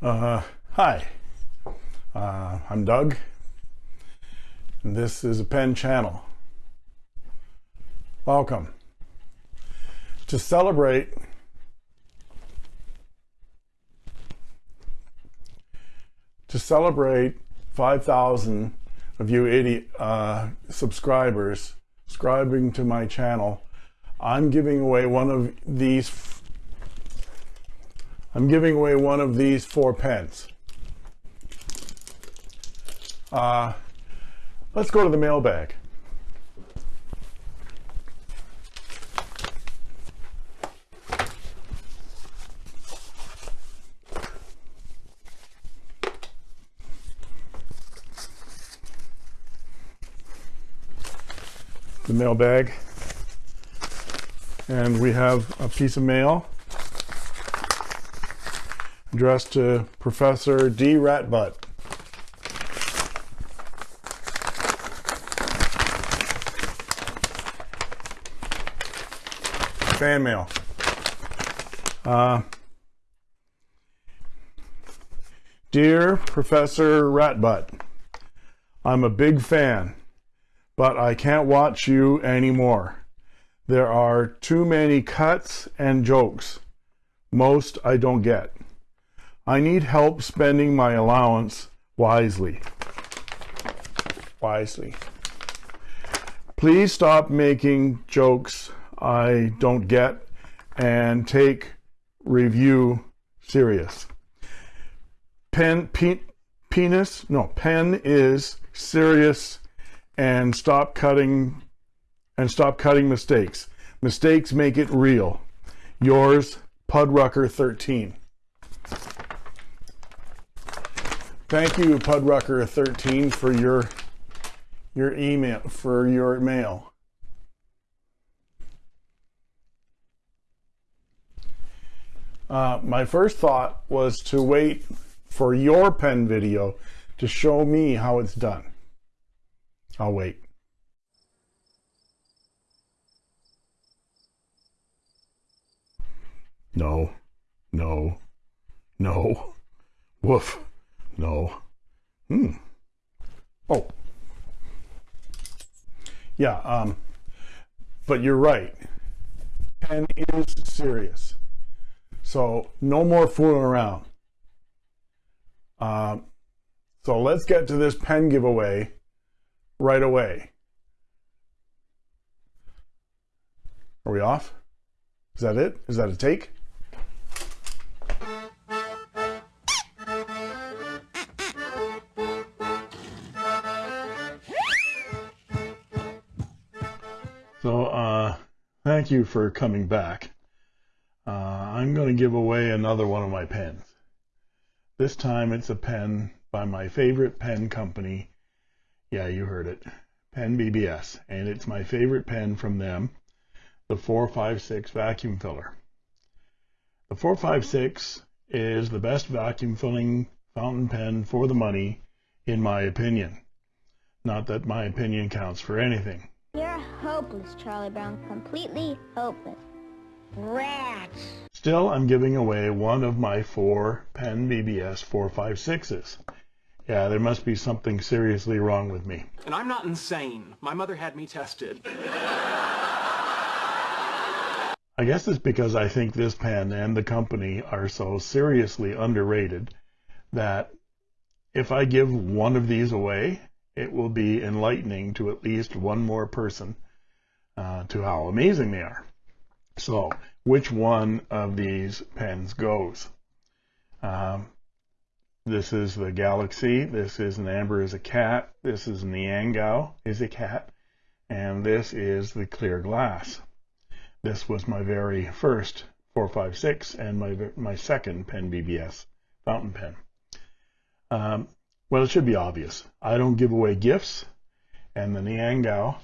Uh, hi, uh, I'm Doug, and this is a pen channel. Welcome. To celebrate to celebrate 5,000 of you 80 uh, subscribers subscribing to my channel, I'm giving away one of these I'm giving away one of these four pens. Uh, let's go to the mailbag. The mailbag. And we have a piece of mail addressed to Professor D. Ratbutt. Fan mail. Uh, Dear Professor Ratbutt, I'm a big fan, but I can't watch you anymore. There are too many cuts and jokes. Most I don't get. I need help spending my allowance wisely. Wisely. Please stop making jokes I don't get and take review serious. Pen, pe penis, no, pen is serious and stop cutting and stop cutting mistakes. Mistakes make it real. Yours, Pudrucker13. Thank you, Pudrucker13, for your your email for your mail. Uh, my first thought was to wait for your pen video to show me how it's done. I'll wait. No, no, no, woof. No. Hmm. Oh. Yeah, um, but you're right. Pen is serious. So no more fooling around. Um, so let's get to this pen giveaway right away. Are we off? Is that it? Is that a take? Thank you for coming back. Uh, I'm going to give away another one of my pens. This time it's a pen by my favorite pen company. Yeah, you heard it. Pen BBS. And it's my favorite pen from them, the 456 vacuum filler. The 456 is the best vacuum filling fountain pen for the money, in my opinion. Not that my opinion counts for anything. You're hopeless, Charlie Brown. Completely hopeless. Rats! Still, I'm giving away one of my four Pen BBS 456s. Yeah, there must be something seriously wrong with me. And I'm not insane. My mother had me tested. I guess it's because I think this pen and the company are so seriously underrated that if I give one of these away, it will be enlightening to at least one more person uh, to how amazing they are. So, which one of these pens goes? Um, this is the Galaxy. This is an Amber is a cat. This is Niangao is a cat. And this is the clear glass. This was my very first 456 and my, my second pen BBS fountain pen. Um, well, it should be obvious. I don't give away gifts, and the Niangao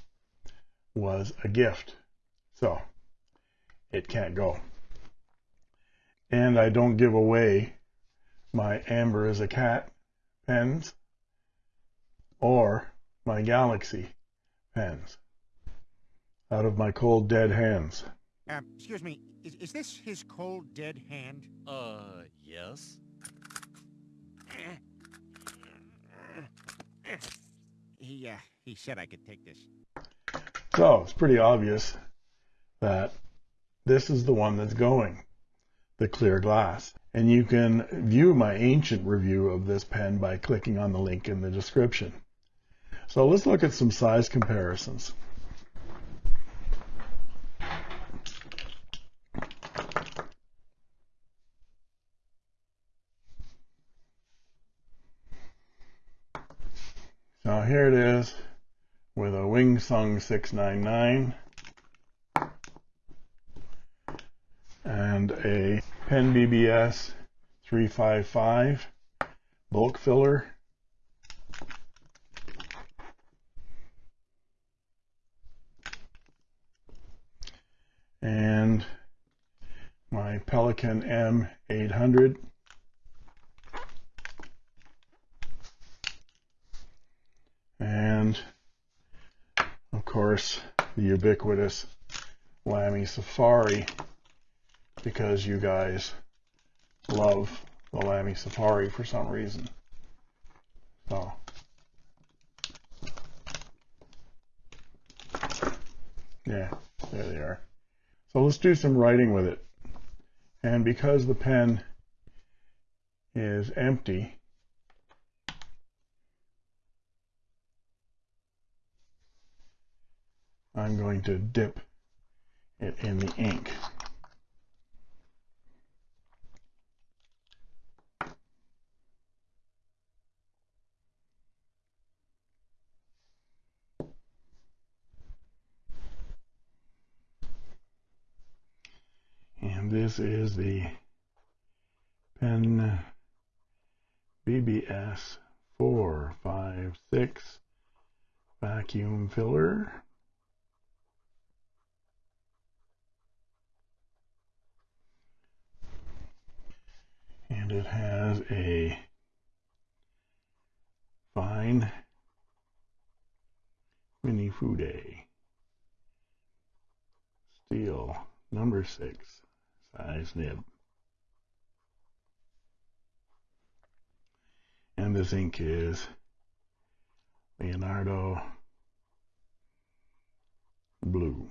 was a gift. So, it can't go. And I don't give away my Amber is a cat pens or my Galaxy pens out of my cold dead hands. Uh, excuse me, is, is this his cold dead hand? Uh, yes. He, uh, he said I could take this. So it's pretty obvious that this is the one that's going, the clear glass. And you can view my ancient review of this pen by clicking on the link in the description. So let's look at some size comparisons. Here it is with a Wing Sung 699 and a Pen BBS 355 bulk filler. And my Pelikan M800 and of course the ubiquitous Lamy Safari because you guys love the Lamy Safari for some reason. So yeah, there they are. So let's do some writing with it. And because the pen is empty, I'm going to dip it in the ink. And this is the pen BBS 456 vacuum filler. And it has a fine Minifude steel number six size nib. And this ink is Leonardo Blue.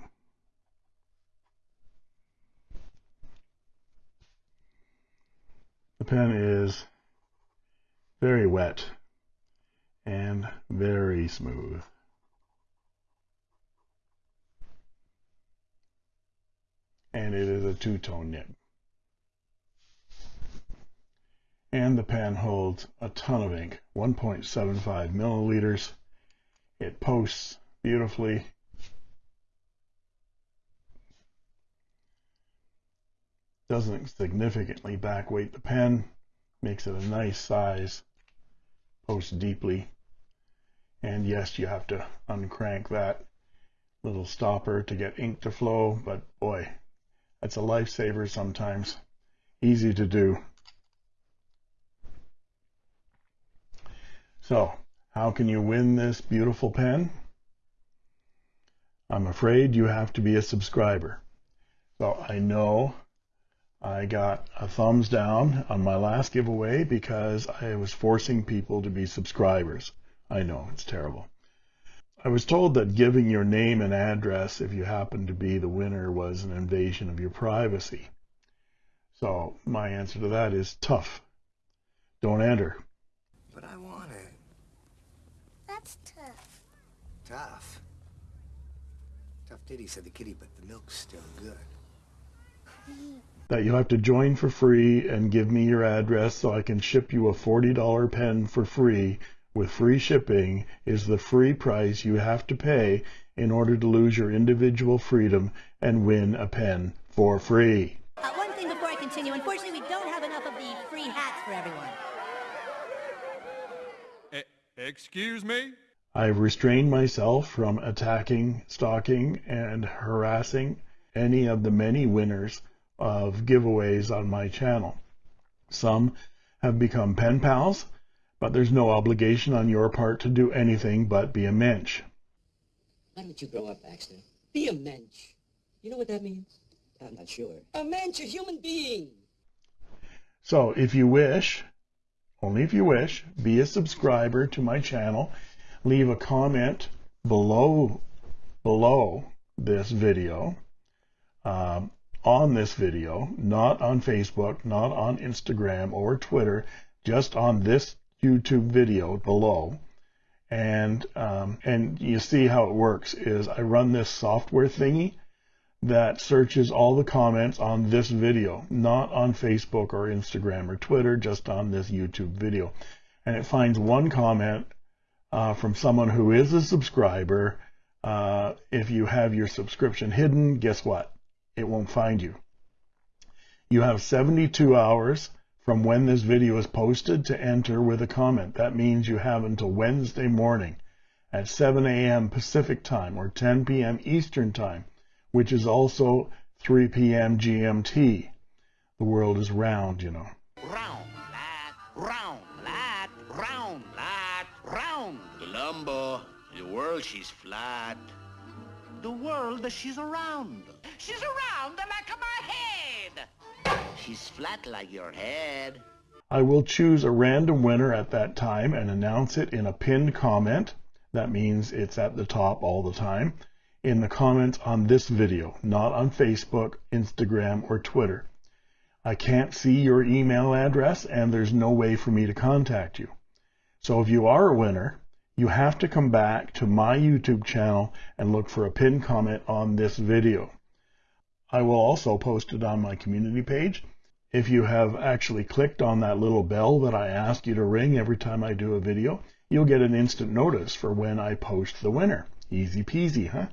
Pen is very wet and very smooth. And it is a two-tone nib. And the pen holds a ton of ink, 1.75 milliliters. It posts beautifully. Doesn't significantly backweight the pen, makes it a nice size, posts deeply. And yes, you have to uncrank that little stopper to get ink to flow, but boy, that's a lifesaver sometimes. Easy to do. So, how can you win this beautiful pen? I'm afraid you have to be a subscriber. So I know I got a thumbs down on my last giveaway because I was forcing people to be subscribers. I know, it's terrible. I was told that giving your name and address if you happen to be the winner was an invasion of your privacy. So my answer to that is tough. Don't enter. But I want it. That's tough. Tough. Tough Diddy said the kitty, but the milk's still good. That you have to join for free and give me your address so I can ship you a $40 pen for free with free shipping is the free price you have to pay in order to lose your individual freedom and win a pen for free. Uh, one thing before I continue. Unfortunately, we don't have enough of the free hats for everyone. E- excuse me? I've restrained myself from attacking, stalking, and harassing any of the many winners of giveaways on my channel. Some have become pen pals, but there's no obligation on your part to do anything but be a mensch. Why don't you grow up, Baxter? Be a mensch. You know what that means? I'm not sure. A mensch, a human being. So if you wish, only if you wish, be a subscriber to my channel, leave a comment below below this video, um, on this video, not on Facebook, not on Instagram or Twitter, just on this YouTube video below. And um, and you see how it works is I run this software thingy that searches all the comments on this video, not on Facebook or Instagram or Twitter, just on this YouTube video. And it finds one comment uh, from someone who is a subscriber. Uh, if you have your subscription hidden, guess what? It won't find you. You have 72 hours from when this video is posted to enter with a comment. That means you have until Wednesday morning at 7 a.m. Pacific time or 10 p.m. Eastern time which is also 3 p.m. GMT. The world is round, you know. Round, lad, round, lad, round, lad, round. Columbo, the world she's flat. The world that she's around. She's around like my head. She's flat like your head. I will choose a random winner at that time and announce it in a pinned comment. That means it's at the top all the time in the comments on this video, not on Facebook, Instagram, or Twitter. I can't see your email address and there's no way for me to contact you. So if you are a winner, you have to come back to my YouTube channel and look for a pinned comment on this video. I will also post it on my community page. If you have actually clicked on that little bell that I ask you to ring every time I do a video, you'll get an instant notice for when I post the winner. Easy peasy, huh?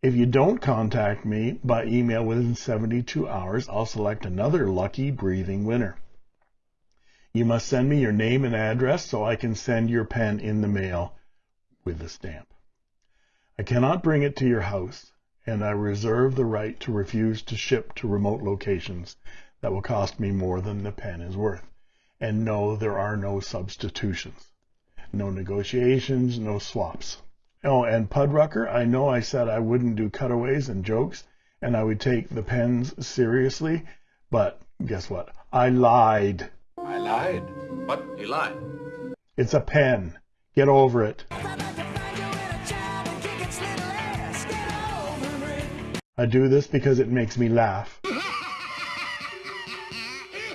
If you don't contact me by email within 72 hours, I'll select another lucky breathing winner. You must send me your name and address so I can send your pen in the mail with a stamp. I cannot bring it to your house, and I reserve the right to refuse to ship to remote locations that will cost me more than the pen is worth. And no, there are no substitutions, no negotiations, no swaps. Oh, and Pudrucker, I know I said I wouldn't do cutaways and jokes, and I would take the pens seriously, but guess what? I lied. I lied. What? You lied? It's a pen. Get over it. I do this because it makes me laugh.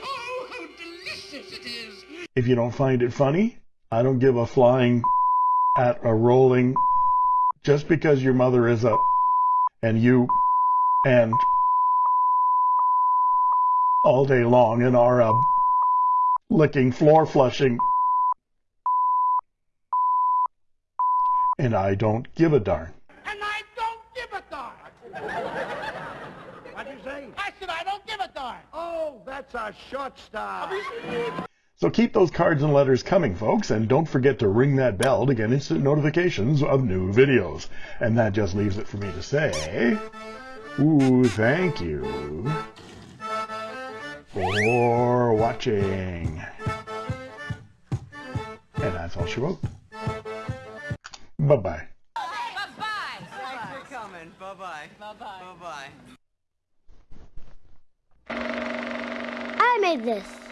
Oh, how delicious it is! If you don't find it funny, I don't give a flying at a rolling just because your mother is a and you and all day long and are a licking floor flushing and I don't give a darn. And I don't give a darn! What'd you say? I said I don't give a darn! Oh, that's a short stop. So keep those cards and letters coming, folks, and don't forget to ring that bell to get instant notifications of new videos. And that just leaves it for me to say, ooh, thank you for watching. And that's all she wrote. Bye-bye. Bye-bye. Thanks for coming. Bye-bye. Bye-bye. Bye-bye. I made this.